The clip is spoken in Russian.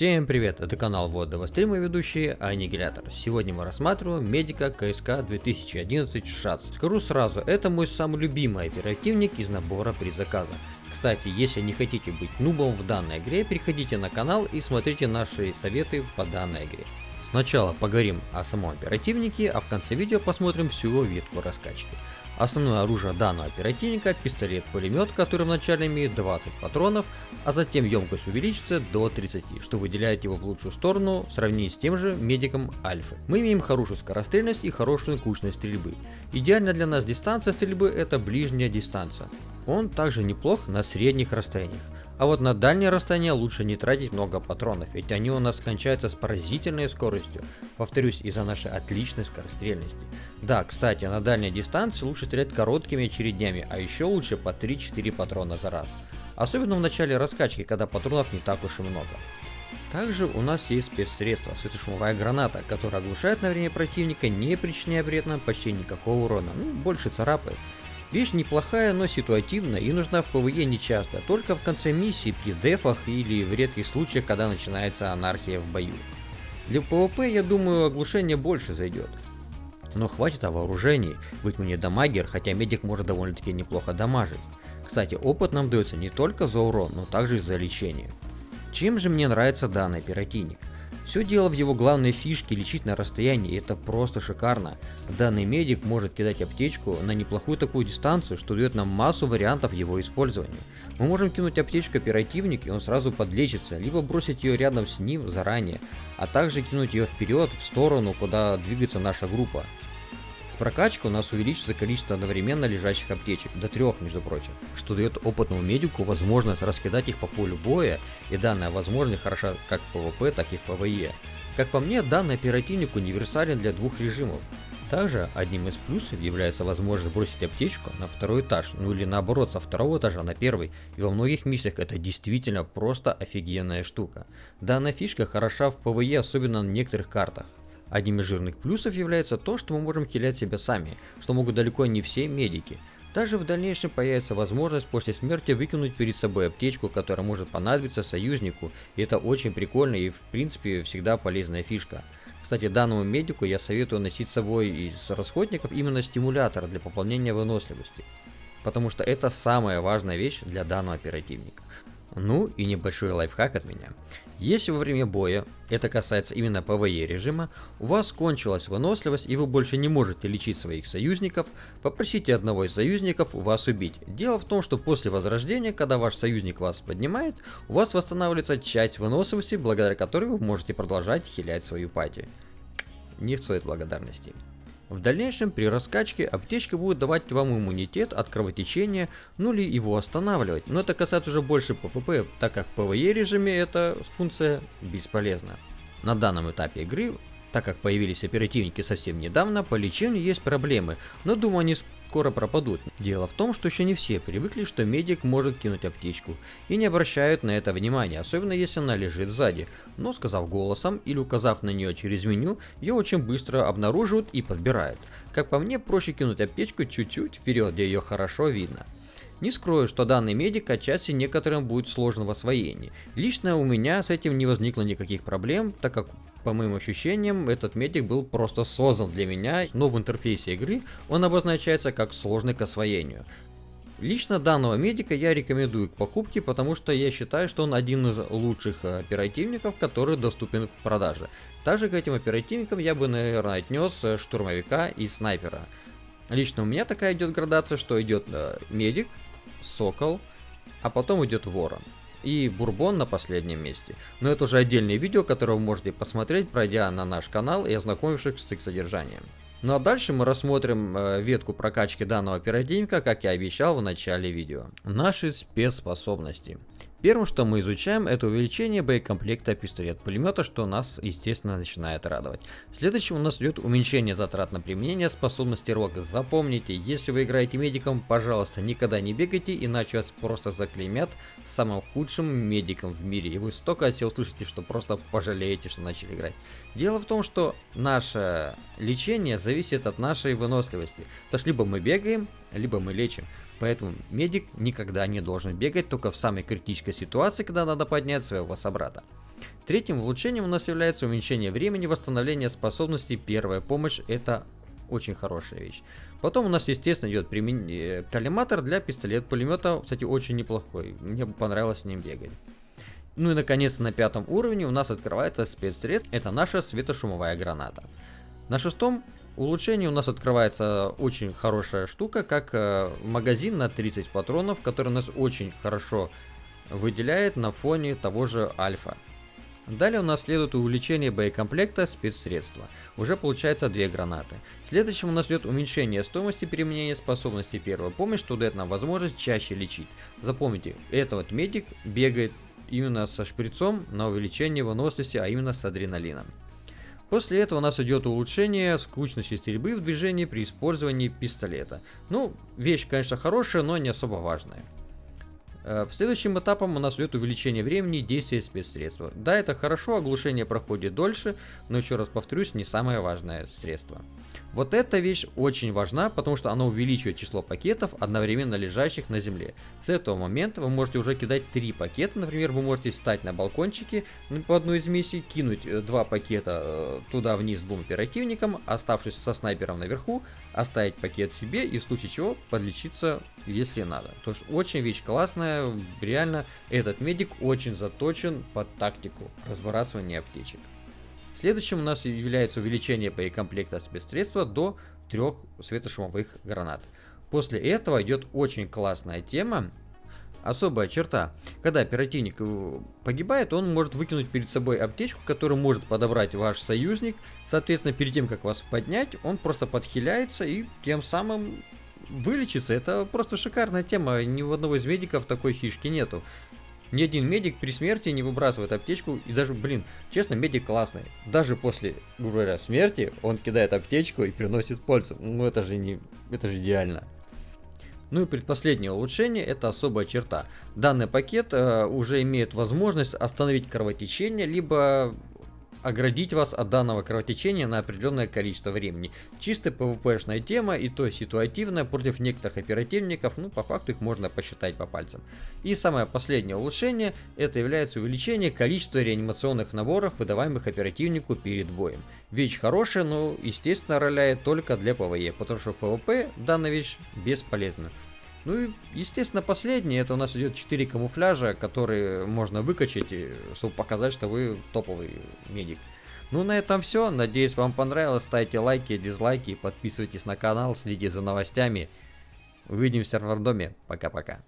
Всем привет, это канал Водного стрима и ведущий Аннигилятор. Сегодня мы рассматриваем медика КСК 2011 ШАЦ. Скажу сразу, это мой самый любимый оперативник из набора при заказа. Кстати, если не хотите быть нубом в данной игре, переходите на канал и смотрите наши советы по данной игре. Сначала поговорим о самом оперативнике, а в конце видео посмотрим всю ветку раскачки. Основное оружие данного оперативника – пистолет-пулемет, который вначале имеет 20 патронов, а затем емкость увеличится до 30, что выделяет его в лучшую сторону в сравнении с тем же медиком Альфы. Мы имеем хорошую скорострельность и хорошую кучность стрельбы. Идеально для нас дистанция стрельбы – это ближняя дистанция. Он также неплох на средних расстояниях. А вот на дальнее расстояние лучше не тратить много патронов, ведь они у нас кончаются с поразительной скоростью, повторюсь, из-за нашей отличной скорострельности. Да, кстати, на дальней дистанции лучше стрелять короткими очередями, а еще лучше по 3-4 патрона за раз. Особенно в начале раскачки, когда патронов не так уж и много. Также у нас есть спецсредство, светошумовая граната, которая оглушает на время противника, не причиняя нам почти никакого урона, ну больше царапает. Вещь неплохая, но ситуативная и нужна в PvE нечасто, только в конце миссии, при дефах или в редких случаях, когда начинается анархия в бою. Для PvP, я думаю, оглушение больше зайдет. Но хватит о вооружении, быть мне дамагер, хотя медик может довольно-таки неплохо дамажить. Кстати, опыт нам дается не только за урон, но также и за лечение. Чем же мне нравится данный оперативник? Все дело в его главной фишке лечить на расстоянии, это просто шикарно. Данный медик может кидать аптечку на неплохую такую дистанцию, что дает нам массу вариантов его использования. Мы можем кинуть аптечку оперативник и он сразу подлечится, либо бросить ее рядом с ним заранее, а также кинуть ее вперед, в сторону, куда двигается наша группа прокачкой у нас увеличится количество одновременно лежащих аптечек, до трех, между прочим, что дает опытному медику возможность раскидать их по полю боя, и данная возможность хороша как в PvP, так и в PvE. Как по мне, данный оперативник универсален для двух режимов. Также одним из плюсов является возможность бросить аптечку на второй этаж, ну или наоборот со второго этажа на первый, и во многих миссиях это действительно просто офигенная штука. Данная фишка хороша в PvE, особенно на некоторых картах. Одним из жирных плюсов является то, что мы можем хилять себя сами, что могут далеко не все медики. Также в дальнейшем появится возможность после смерти выкинуть перед собой аптечку, которая может понадобиться союзнику, и это очень прикольно и в принципе всегда полезная фишка. Кстати, данному медику я советую носить с собой из расходников именно стимулятор для пополнения выносливости, потому что это самая важная вещь для данного оперативника. Ну и небольшой лайфхак от меня. Если во время боя, это касается именно PvE режима, у вас кончилась выносливость и вы больше не можете лечить своих союзников, попросите одного из союзников вас убить. Дело в том, что после возрождения, когда ваш союзник вас поднимает, у вас восстанавливается часть выносливости, благодаря которой вы можете продолжать хилять свою пати. Не стоит благодарности. В дальнейшем при раскачке аптечка будет давать вам иммунитет от кровотечения, ну или его останавливать, но это касается уже больше PvP, так как в PvE режиме эта функция бесполезна. На данном этапе игры, так как появились оперативники совсем недавно, по лечению есть проблемы, но думаю они скоро пропадут. Дело в том, что еще не все привыкли, что медик может кинуть аптечку, и не обращают на это внимания, особенно если она лежит сзади. Но сказав голосом или указав на нее через меню, ее очень быстро обнаруживают и подбирают. Как по мне, проще кинуть аптечку чуть-чуть вперед, где ее хорошо видно. Не скрою, что данный медик отчасти некоторым будет сложен в освоении. Лично у меня с этим не возникло никаких проблем, так как по моим ощущениям, этот медик был просто создан для меня, но в интерфейсе игры он обозначается как сложный к освоению. Лично данного медика я рекомендую к покупке, потому что я считаю, что он один из лучших оперативников, который доступен в продаже. Также к этим оперативникам я бы, наверное, отнес штурмовика и снайпера. Лично у меня такая идет градация, что идет э, медик, сокол, а потом идет ворон и Бурбон на последнем месте. Но это уже отдельное видео, которое вы можете посмотреть, пройдя на наш канал и ознакомившись с их содержанием. Ну а дальше мы рассмотрим э, ветку прокачки данного оперативника, как я обещал в начале видео. Наши спецспособности. Первым, что мы изучаем, это увеличение боекомплекта пистолет-пулемета, что нас, естественно, начинает радовать. Следующим у нас идет уменьшение затрат на применение способности рога. Запомните, если вы играете медиком, пожалуйста, никогда не бегайте, иначе вас просто заклеймят самым худшим медиком в мире. И вы столько о себе услышите, что просто пожалеете, что начали играть. Дело в том, что наше лечение зависит от нашей выносливости. То есть либо мы бегаем, либо мы лечим. Поэтому медик никогда не должен бегать только в самой критической ситуации, когда надо поднять своего собрата. Третьим улучшением у нас является уменьшение времени восстановления способностей первая помощь. Это очень хорошая вещь. Потом у нас, естественно, идет применение коллиматор для пистолет-пулемета. Кстати, очень неплохой. Мне понравилось с ним бегать. Ну и наконец на пятом уровне у нас открывается спецсредство. Это наша светошумовая граната. На шестом улучшении у нас открывается очень хорошая штука, как э, магазин на 30 патронов, который нас очень хорошо выделяет на фоне того же альфа. Далее у нас следует увеличение боекомплекта спецсредства. Уже получается две гранаты. Следующим у нас идет уменьшение стоимости применения способности первой помощи, что дает нам возможность чаще лечить. Запомните, этот вот медик бегает именно со шприцом на увеличение выносливости, а именно с адреналином. После этого у нас идет улучшение скучности стрельбы в движении при использовании пистолета. Ну, вещь, конечно, хорошая, но не особо важная. Э, следующим этапом у нас идет увеличение времени действия спецсредства. Да, это хорошо, оглушение проходит дольше, но еще раз повторюсь, не самое важное средство. Вот эта вещь очень важна, потому что она увеличивает число пакетов, одновременно лежащих на земле. С этого момента вы можете уже кидать три пакета, например, вы можете встать на балкончике по одной из миссий, кинуть э, два пакета э, туда вниз двум оперативникам, оставшись со снайпером наверху, оставить пакет себе и в случае чего подлечиться, если надо. То есть очень вещь классная, реально этот медик очень заточен под тактику разбрасывания аптечек. Следующим у нас является увеличение боекомплекта спецсредства до трех светошумовых гранат. После этого идет очень классная тема, особая черта. Когда оперативник э, погибает, он может выкинуть перед собой аптечку, которую может подобрать ваш союзник. Соответственно, перед тем, как вас поднять, он просто подхиляется и тем самым вылечится. Это просто шикарная тема. Ни у одного из медиков такой фишки нету. Ни один медик при смерти не выбрасывает аптечку. И даже, блин, честно, медик классный. Даже после, говоря, смерти он кидает аптечку и приносит пользу. Ну это же не... Это же идеально. Ну и предпоследнее улучшение это особая черта. Данный пакет э, уже имеет возможность остановить кровотечение, либо оградить вас от данного кровотечения на определенное количество времени. Чисто PvP-шная тема и то ситуативная против некоторых оперативников, ну по факту их можно посчитать по пальцам. И самое последнее улучшение, это является увеличение количества реанимационных наборов, выдаваемых оперативнику перед боем. Вещь хорошая, но естественно роляет только для PvE, потому что в PvP данная вещь бесполезна. Ну и, естественно, последнее, это у нас идет 4 камуфляжа, которые можно выкачать, чтобы показать, что вы топовый медик. Ну на этом все, надеюсь вам понравилось, ставьте лайки, дизлайки, подписывайтесь на канал, следите за новостями. Увидимся в рандоме, пока-пока.